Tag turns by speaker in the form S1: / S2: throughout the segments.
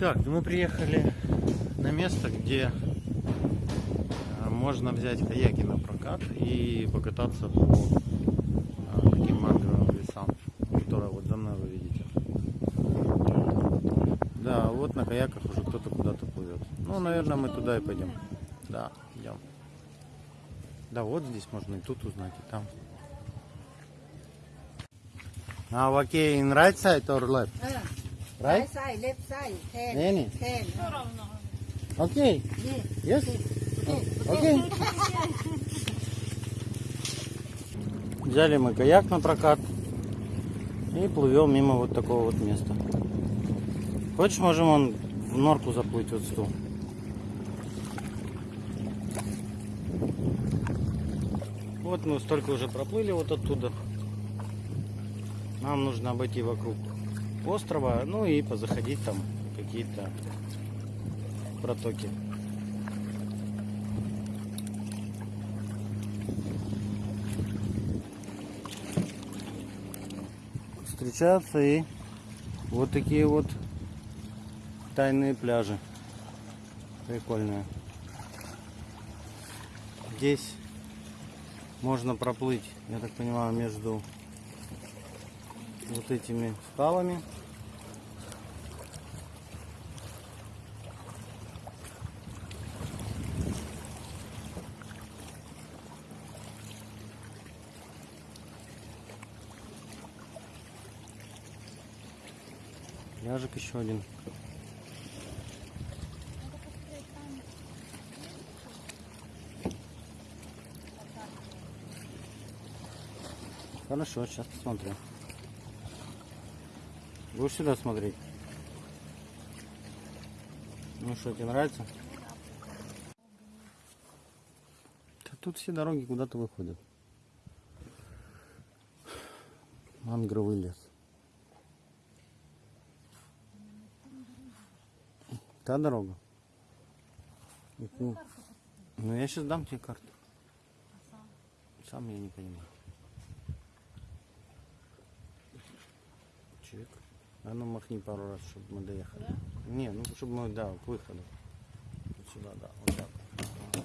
S1: Так, ну мы приехали на место, где э, можно взять каяки на прокат и покататься по э, таким мангровым лесам, которые вот за мной вы видите. Да, вот на каяках уже кто-то куда-то плывет. Ну, наверное, мы туда и пойдем. Да, идем. Да, вот здесь можно и тут узнать, и там. А, окей, нравится это or right?
S2: Side, side,
S1: left side,
S2: ten. Any? Ten.
S1: Okay.
S2: Yes.
S1: Yes. Okay. Взяли мы каяк на прокат и плывем мимо вот такого вот места. Хочешь, можем он в норку заплыть вот стул. Вот мы столько уже проплыли вот оттуда. Нам нужно обойти вокруг острова, ну и позаходить там какие-то протоки. Встречаются и вот такие вот тайные пляжи. Прикольные. Здесь можно проплыть, я так понимаю, между вот этими скалами. Пляжик еще один. Хорошо, сейчас посмотрим. Будешь сюда смотреть? Ну что, тебе нравится? Да тут все дороги куда-то выходят. Мангровый лес. Та дорога. Ну, ну, я сейчас дам тебе карту. Сам я не понимаю. Чик. А ну махни пару раз, чтобы мы доехали. Не, ну чтобы мы, да, к выходу. Вот сюда, да, вот так. Ага.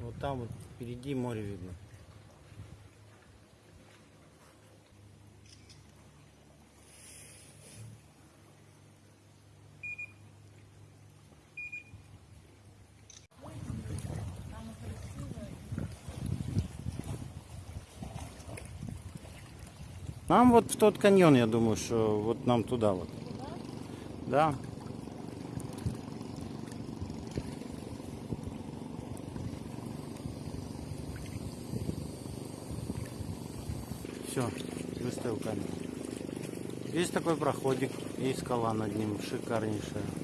S1: Вот там вот впереди море видно. Нам вот в тот каньон, я думаю, что вот нам туда вот. Да. Все, выставил камеру. Здесь такой проходик и скала над ним шикарнейшая.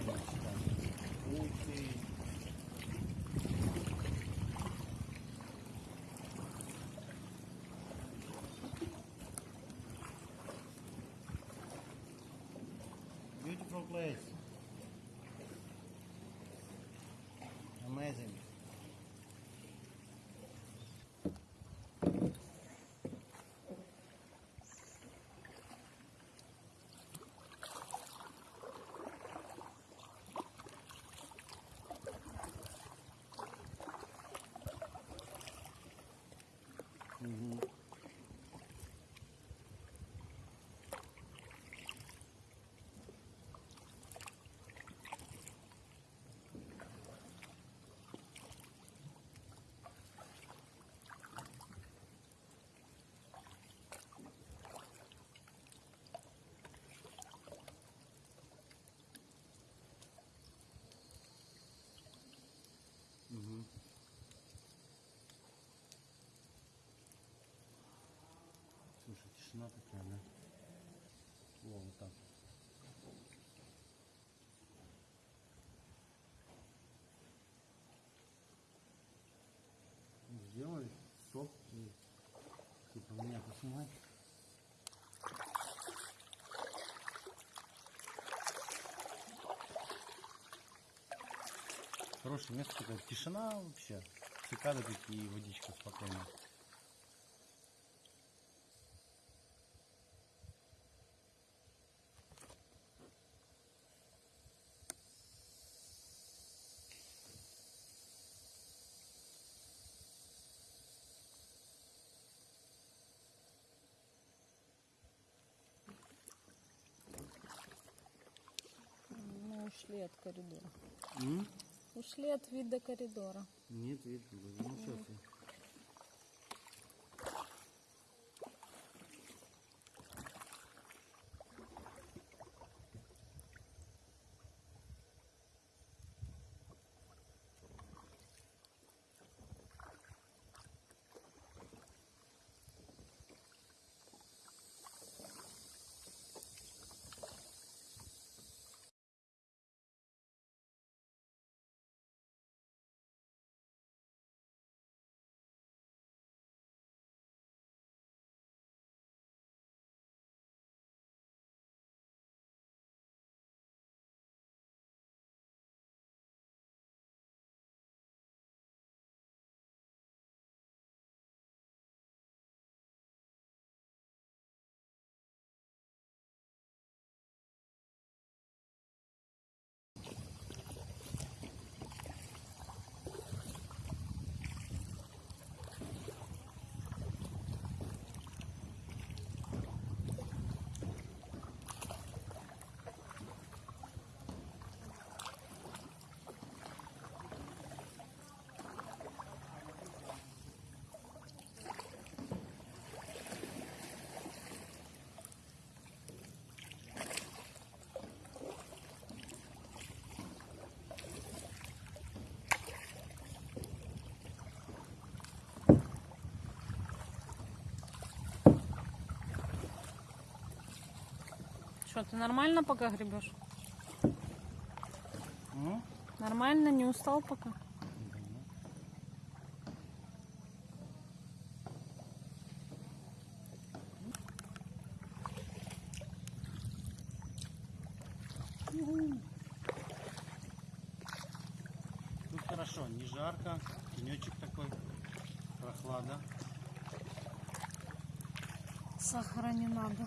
S1: Obrigado. Тишина такая, да? О, вот так. Сделай стоп и типа меня поснимать. хорошее место, такая тишина вообще. Цикады такие, водичка спокойная.
S2: Мы ушли от коридора.
S1: М?
S2: Ушли от вида коридора.
S1: Нет, видно. Ну, сейчас.
S2: Что, ты нормально пока гребешь?
S1: М?
S2: Нормально, не устал пока?
S1: Тут хорошо, не жарко, тенечек такой, прохлада.
S2: Сахара не надо.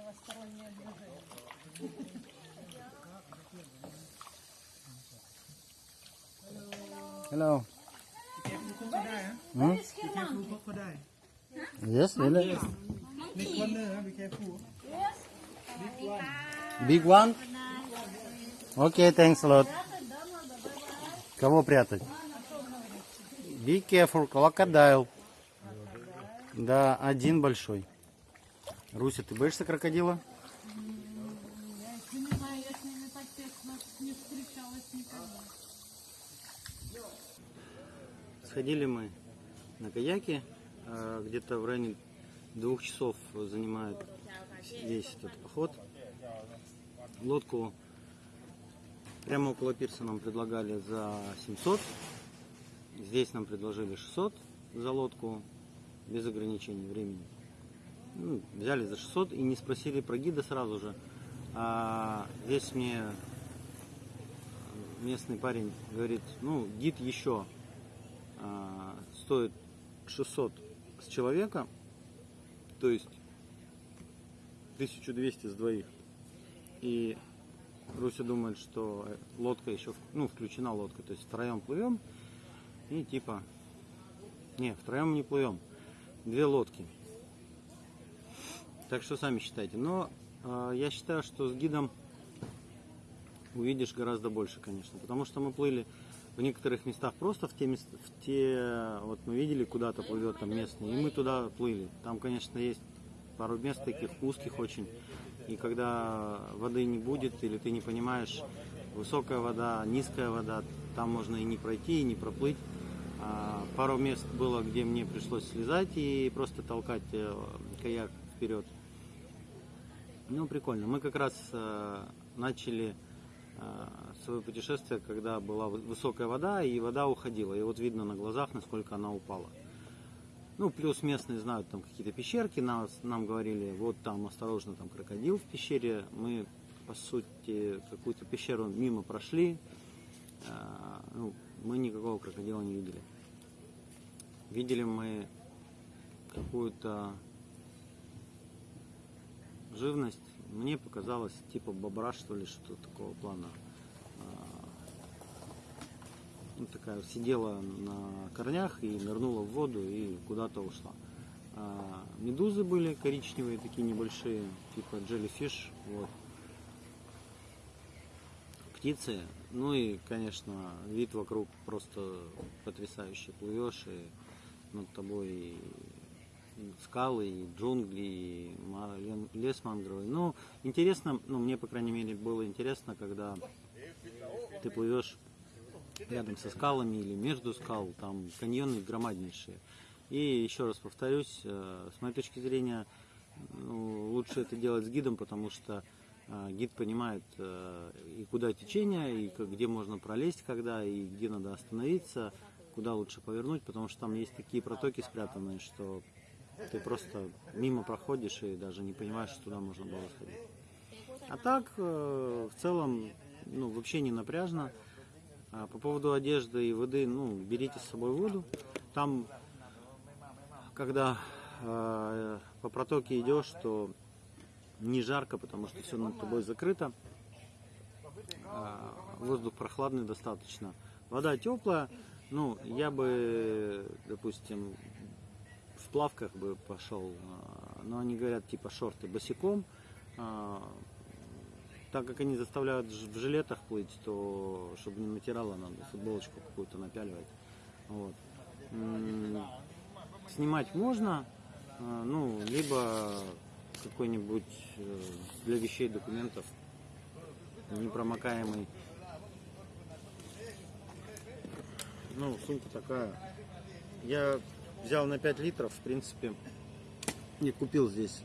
S2: Левостороннее движение.
S1: Hello. Hmm? Yes, really?
S3: Big one be careful.
S1: Big one? Окей, thanks a lot. Кого прятать? Be careful, crocodile. Да, один большой. Руся, ты боишься крокодила?
S2: Я не знаю, я с ними так тесно не встречалась никогда.
S1: Сходили мы на каяке, э, где-то в районе двух часов занимает весь этот поход. Лодку прямо около пирса нам предлагали за 700, здесь нам предложили 600 за лодку без ограничений времени. Ну, взяли за 600 и не спросили про гида сразу же. А здесь мне местный парень говорит, ну, гид еще а, стоит 600 с человека, то есть 1200 с двоих. И Руся думает, что лодка еще, ну, включена лодка, то есть втроем плывем и типа, не, втроем не плывем, две лодки. Так что сами считайте. Но э, я считаю, что с гидом увидишь гораздо больше, конечно, потому что мы плыли в некоторых местах просто в те, мест- в те вот мы видели, куда-то плывет там местный, и мы туда плыли. Там, конечно, есть пару мест таких узких очень, и когда воды не будет или ты не понимаешь, высокая вода, низкая вода, там можно и не пройти, и не проплыть. А, Пару мест было, где мне пришлось слезать и просто толкать э, каяк вперед. Ну, прикольно. Мы как раз э, начали э, свое путешествие, когда была вы- высокая вода, и вода уходила. И вот видно на глазах, насколько она упала. Ну, плюс местные знают там какие-то пещерки, нас, нам говорили, вот там осторожно, там крокодил в пещере. Мы, по сути, какую-то пещеру мимо прошли. А, ну, мы никакого крокодила не видели. Видели мы какую-то живность. Мне показалось типа бобра, что ли, что такого плана. А, Ну, такая сидела на корнях и нырнула в воду и куда-то ушла. А, медузы были коричневые, такие небольшие, типа jellyfish. Вот. Птицы. Ну и, конечно, вид вокруг просто потрясающий. Плывешь и над тобой скалы, и джунгли, и лес мангровый. Ну, интересно, ну, мне, по крайней мере, было интересно, когда ты плывешь рядом со скалами или между скал, там каньоны громаднейшие. И еще раз повторюсь, э, с моей точки зрения, ну, лучше это делать с гидом, потому что э, гид понимает э, и куда течение, и где можно пролезть, когда, и где надо остановиться, куда лучше повернуть, потому что там есть такие протоки спрятанные, что ты просто мимо проходишь и даже не понимаешь, что туда можно было сходить. А так, э, в целом, ну, вообще не напряжно. А по поводу одежды и воды, ну, берите с собой воду. Там, когда э, по протоке идешь, то не жарко, потому что все над тобой закрыто. А, воздух прохладный достаточно. Вода теплая. Ну, я бы, допустим, плавках бы пошел, а, но они говорят типа шорты босиком. А, Так как они заставляют в жилетах плыть, то чтобы не натирало, надо футболочку какую-то напяливать. Вот. Снимать можно, а, ну, либо какой-нибудь э, для вещей документов непромокаемый. Ну, сумка такая. Я взял на 5 литров, в принципе, не купил здесь